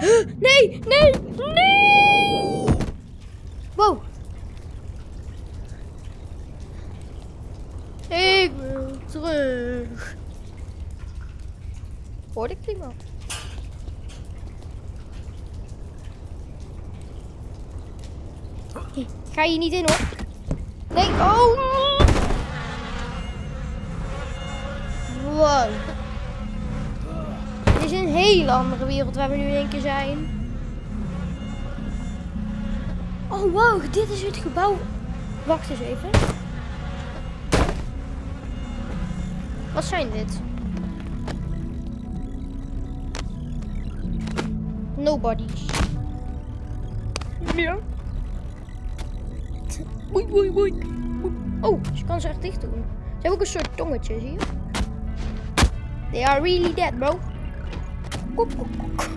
Nee, nee, nee! Wow. Ik wil terug. Hoorde ik? Hey, Ga je niet in hoor. Nee, oh! Wow. Dit is een hele andere wereld waar we nu in één keer zijn. Oh wow, dit is het gebouw. Wacht eens even. Wat zijn dit? Nobodies. Ja. Boei, boei, boei. Oh, ze kan ze echt dicht doen. Ze hebben ook een soort tongetje, zie je? They are really dead, bro. Kok, kok, kok.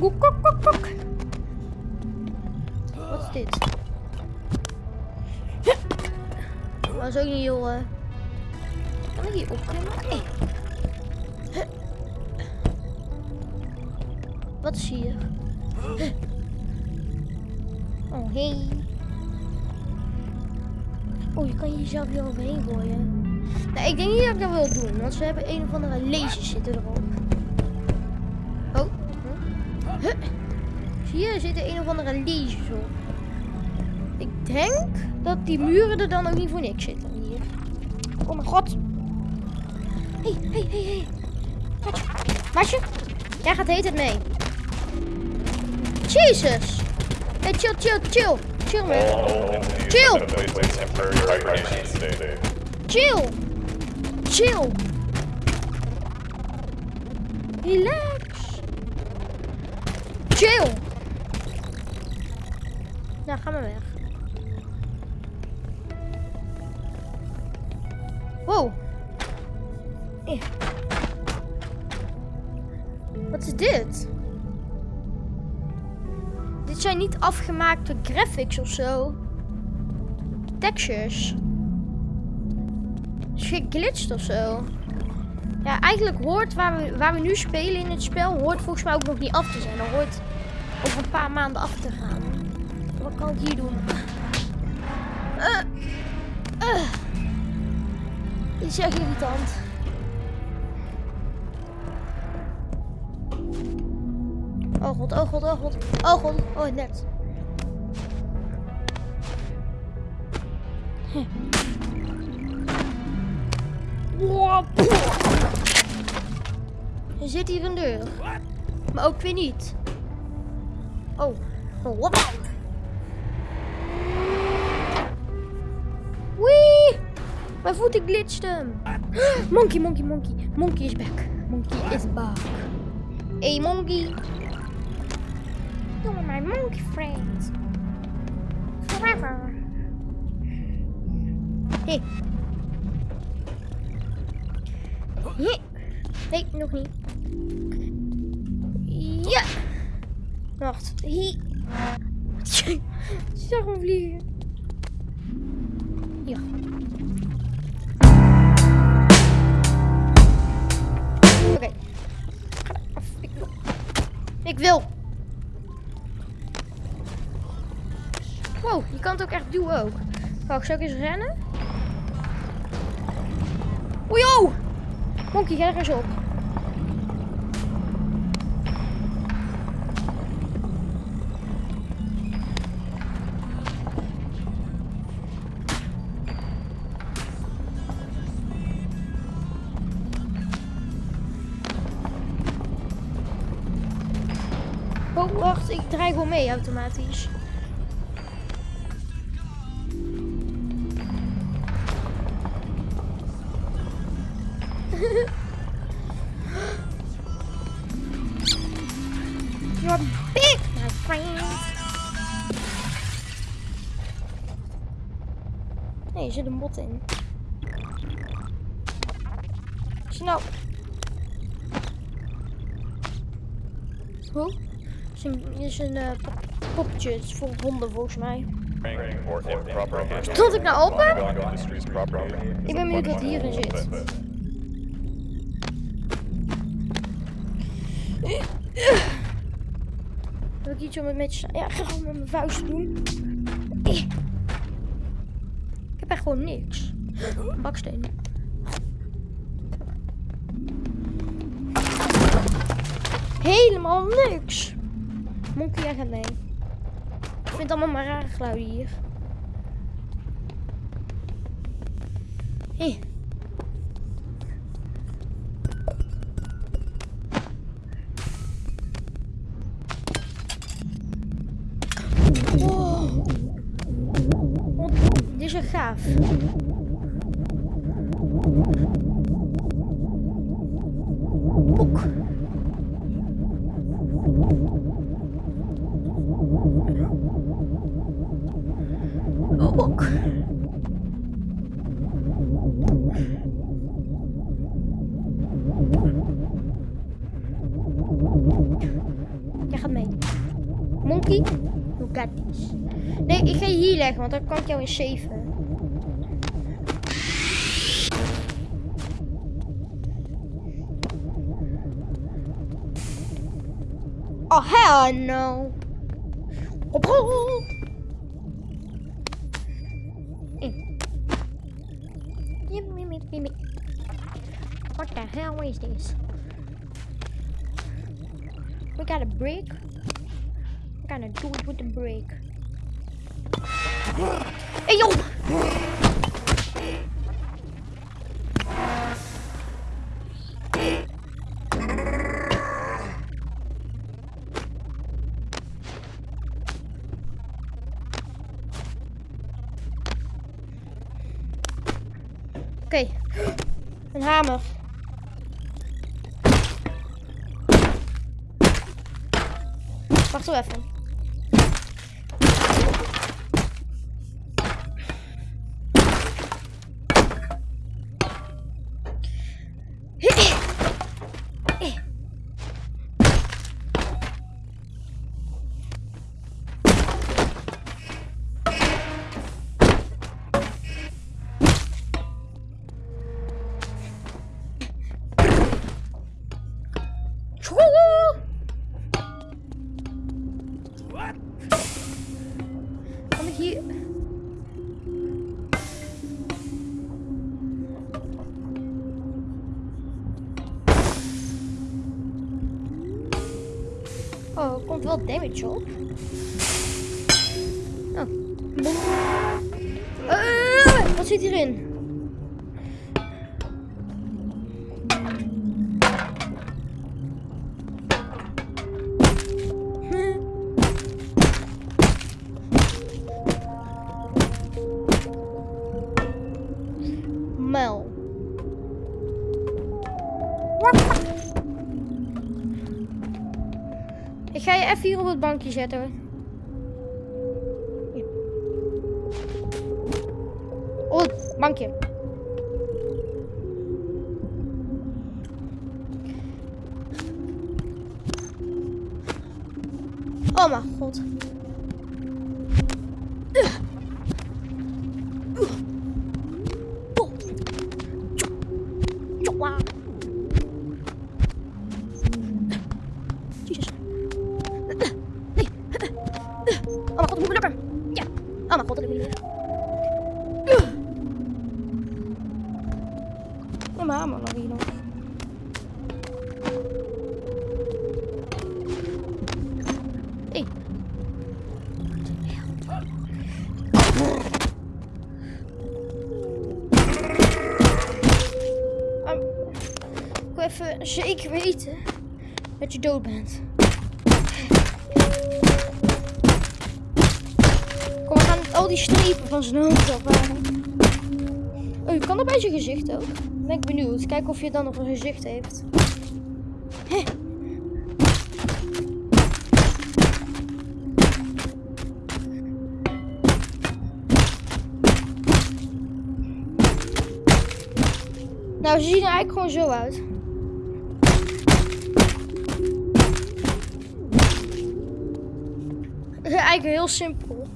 Kok, kok, kok, kok. Wat is dit? Is ook niet eh, Kan ik hier opklimmen? Nee. Wat is hier? Oh, hey. Oh, je kan jezelf hier overheen gooien. Nee, ik denk niet dat ik dat wil doen, want ze hebben een of andere lasers zitten erop. Huh? Zie je, er een of andere op. Ik denk dat die muren er dan ook niet voor niks zitten hier. Oh mijn god. Hé, hé, hé, hé. Maatje, jij gaat hele tijd mee. Jezus. Hey, chill, chill, chill. Chill, man. Chill. Chill. Chill. Relax. Chill. Nou, ga maar weg. Wow. Eh. Wat is dit? Dit zijn niet afgemaakte graphics of zo. Textures. Is geglitcht of zo. Ja, eigenlijk hoort waar we, waar we nu spelen in het spel, hoort volgens mij ook nog niet af te zijn. Dat hoort over een paar maanden af gaan. Wat kan ik hier doen? Eh, eh. Dit is echt irritant. Oh god, oh god, oh god. Oh god, oh net. Er zit hier een deur. Maar ook weer niet. Oh. Wauw. Wee! Mijn voeten glitchten. Monkey, monkey, monkey. Monkey is back. Monkey is back. Hey, monkey. You're my monkey friend. Forever. Hey. Nee, nog niet. Wacht. Hier. Zag hem vliegen. Ja. Oké. Ik wil. Ik wil. Wow, je kan het ook echt doen ook. Wacht, zou ik eens rennen? Oei, oh! Ga er eens op. ik draai gewoon mee automatisch. You're big, my friend. Nee, er zit een bot in. Snel. Hoe? Is een, een eh, poppetje. Het is voor honden volgens mij. Stond ik nou open? Ik ben benieuwd wat hierin zit. iets om het met je... Ja, ga gewoon met mijn vuist doen. Ik heb echt gewoon niks. Baksteen. Helemaal niks. Monkey, jij gaat. Ik vind allemaal maar rare geluiden hier. Hé. Oh. Dit is gaaf. Leggen, want dan kan ik jou in saven. Oh, hell no. Op. What the hell is this? We got a break. We gotta do it with the break. Hey yo! Oké, een hamer. Wacht zo even. Hit it! Wel damage op. Oh. Eh, wat zit hierin? Bankje zetten. Op het bankje. Dood bent. Kom, we gaan al die strepen van zijn hoofd afhalen. Oh, je kan dat bij zijn gezicht ook. Ben ik benieuwd. Kijken of je dan nog een gezicht heeft. Nou, ze zien er eigenlijk gewoon zo uit. Eigenlijk heel simpel.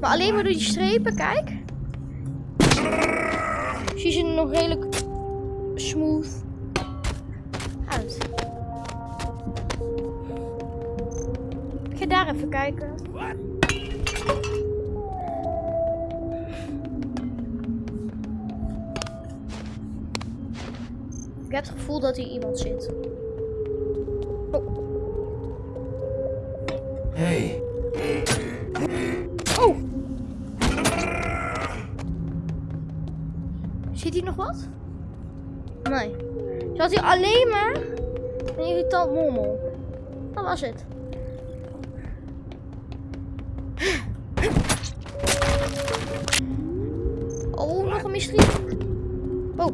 Maar alleen maar door die strepen, kijk. Zie ze nog redelijk smooth uit. Ik ga daar even kijken. Ik heb het gevoel dat hier iemand zit. Oh. Hey, Oh! Zit hier nog wat? Nee. Zat hier alleen maar een irritant mommel. Dat was het. Oh, nog een mysterie. Oh.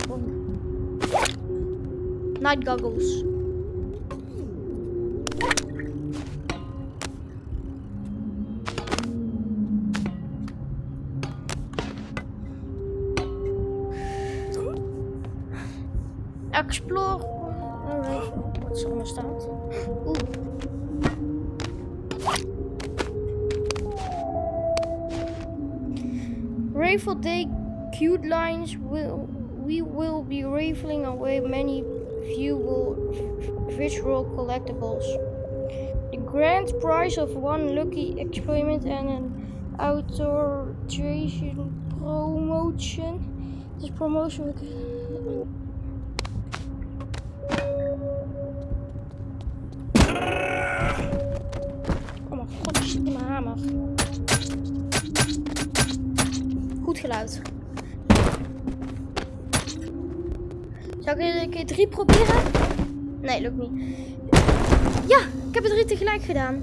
Night goggles. Explore. Wat er allemaal staat. Oeh. Day cute lines will we will be rifling away many viewable visual collectibles. The grand prize of one lucky experiment and an authorization promotion. This promotion Goed geluid. Zou ik een keer drie proberen? Nee, lukt niet. Ja, ik heb er drie tegelijk gedaan.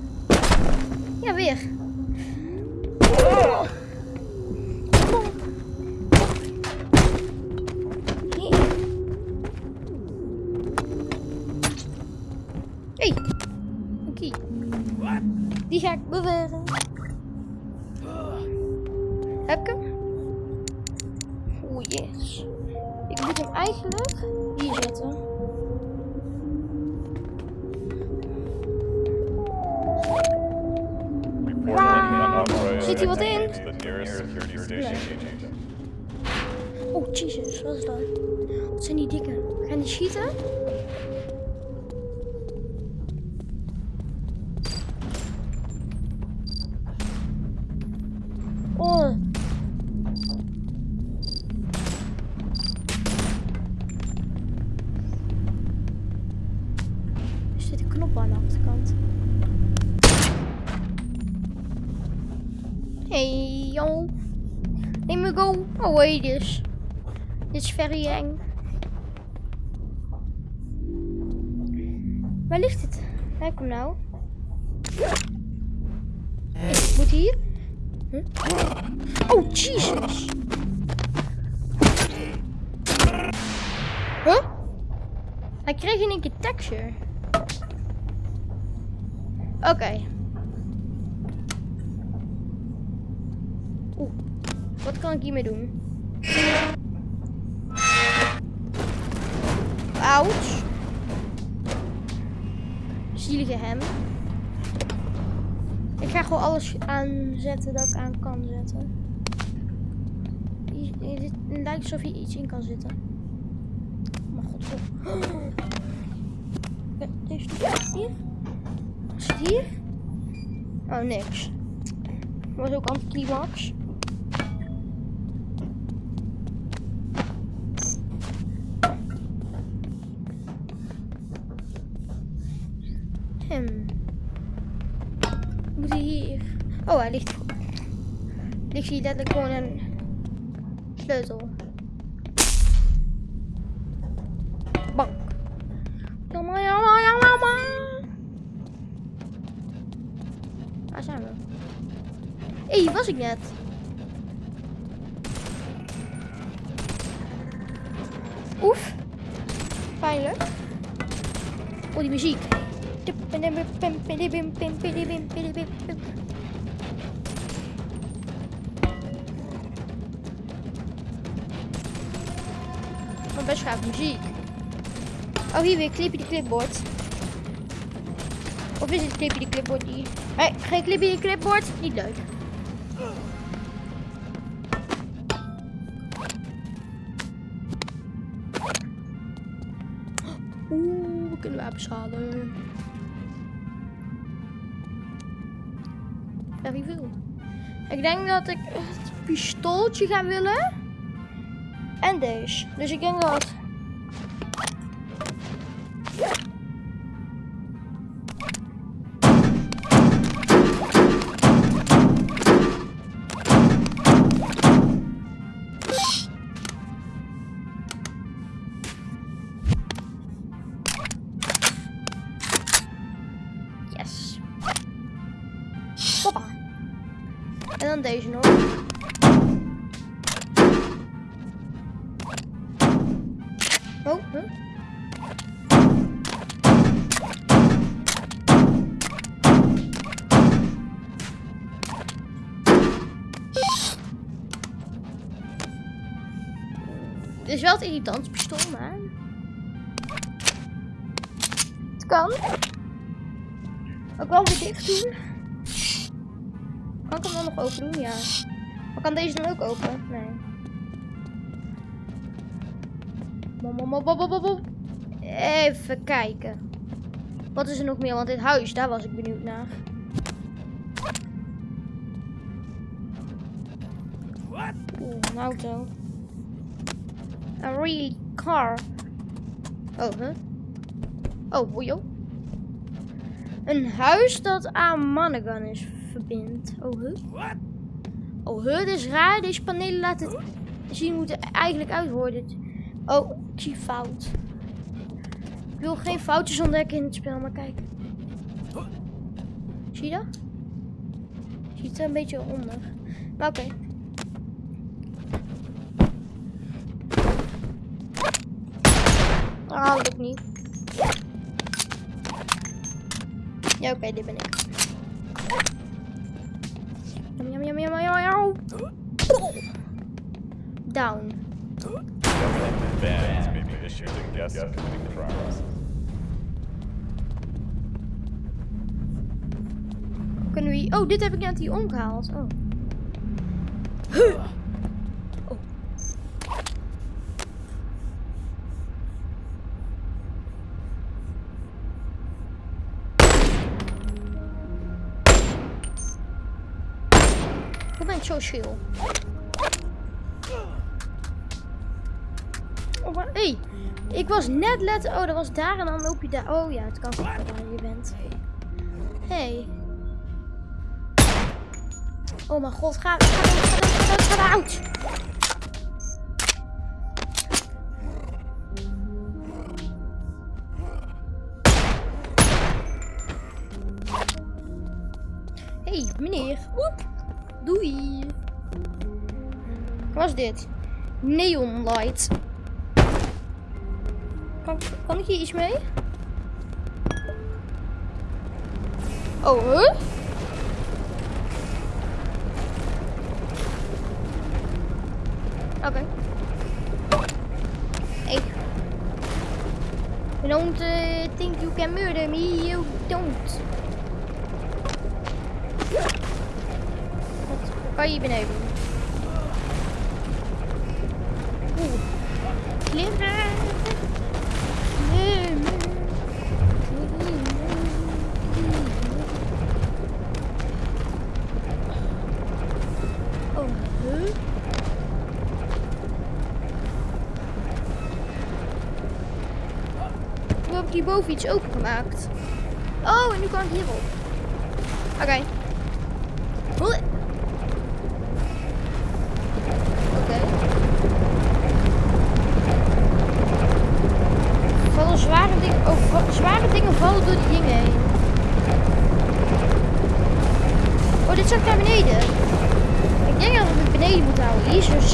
Ja, weer. Zetten. Zit wat in? Oh, Jesus. Wat is dat? Wat zijn die dikke? Gaan die schieten? This. Dit is very eng. Waar ligt het? Kijk hem nou. Ik moet hier. Huh? Oh, Jesus. Huh? Hij kreeg in één keer texture. Oké. Oeh. Wat kan ik hiermee doen? Ouch. Zielige hem. Ik ga gewoon alles aanzetten dat ik aan kan zetten. Het lijkt alsof hier iets in kan zitten. Mijn god. Oh. Ja, Deze hier. Wat zit hier? Oh, niks. Was ook anticlimax. Ligt. Ligt hier letterlijk gewoon een sleutel. Bang. Jammer, jammer, jammer, jammer. Waar zijn we? Hé, hier was ik net. Oef. Pijnlijk. Oh, die muziek. Best gaaf muziek. Oh, hier weer clipje die clipboard. Of is het clipje die clipboard hier? Nee, geen clipje die clipboard. Niet leuk. Oeh, we kunnen wapens halen. Veel. Ik denk dat ik het pistooltje ga willen. En deze. Dus ik denk dat... is wel het irritant pistool, maar... Het kan. Ook wel weer dicht doen. Kan ik hem dan nog open doen? Ja. Maar kan deze dan ook open? Nee. Even kijken. Wat is er nog meer? Want dit huis, daar was ik benieuwd naar. Oeh, een auto. A real car. Oh, huh? Oh, joh. Een huis dat aan Mannegan is verbindt. Oh, huh? Oh, huh, dit is raar. Deze panelen laten zien hoe het eigenlijk uit hoort. Dit. Oh, ik zie fout. Ik wil geen foutjes ontdekken in het spel, maar kijk. Zie je dat? Ziet er een beetje onder. Maar oké. Ah, lukt niet. Ja, oké, dit ben ik. Jam, jam, jam, jam, jam. Down. Kunnen we... Oh, dit heb ik net hier omgehaald. Oh. Huh. Chill. Oh, maar, hey, ik was net let. Oh, dat was daar en dan loop je daar. Oh ja, het kan wel waar je bent. Hey. Oh mijn god, ga, ga ga dood. hey, meneer. Woep. Doei. Wat was dit? Neon light. Kan, kan ik hier iets mee? Oh, huh? Oké. Hey. You don't uh, think you can murder me, you don't. Kan je hier beneden? Oeh. Klimmen. Oh, huh? Hoe heb ik hierboven iets opengemaakt? Oh, en nu kan ik hierop. Oké.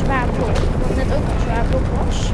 Zwaar blok. Wat net ook een zwaar blok was.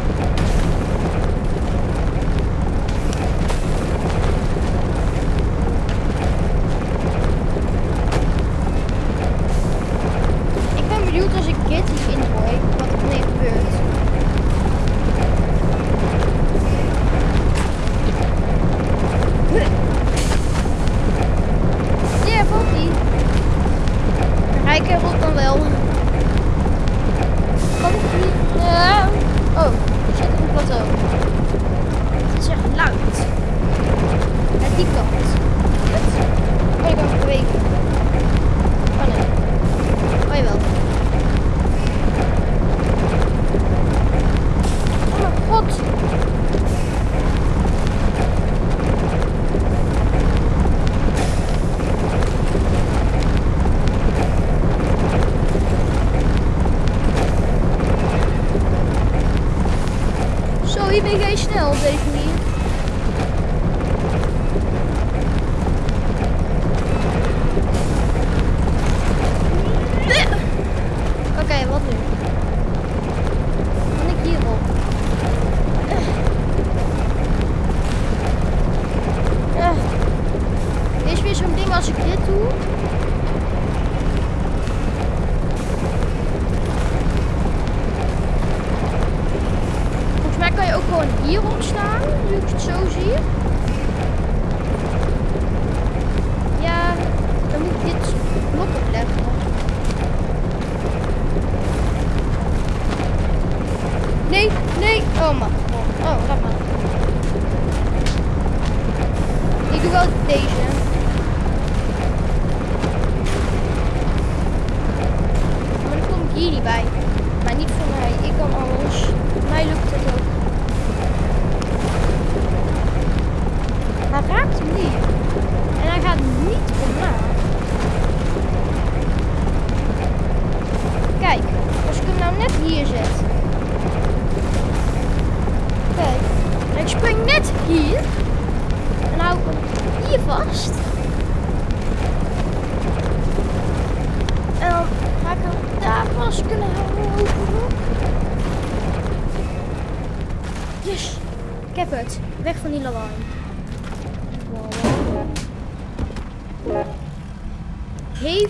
Hierop staan, nu ik het zo zie.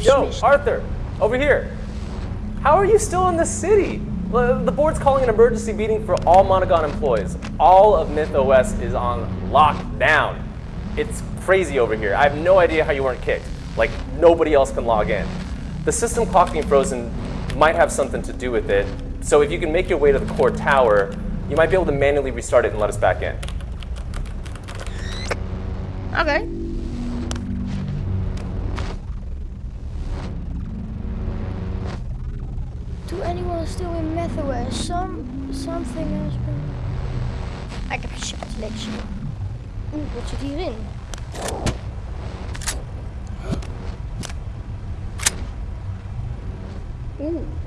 Yo, Arthur, over here. How are you still in the city? The board's calling an emergency meeting for all Monogon employees. All of MythOS is on lockdown. It's crazy over here. I have no idea how you weren't kicked. Like, nobody else can log in. The system clock being frozen might have something to do with it. So if you can make your way to the core tower, you might be able to manually restart it and let us back in. Oké. Still in MethOS, some, something has been... Ik heb een selectie. Oeh, wat zit hierin? Oeh.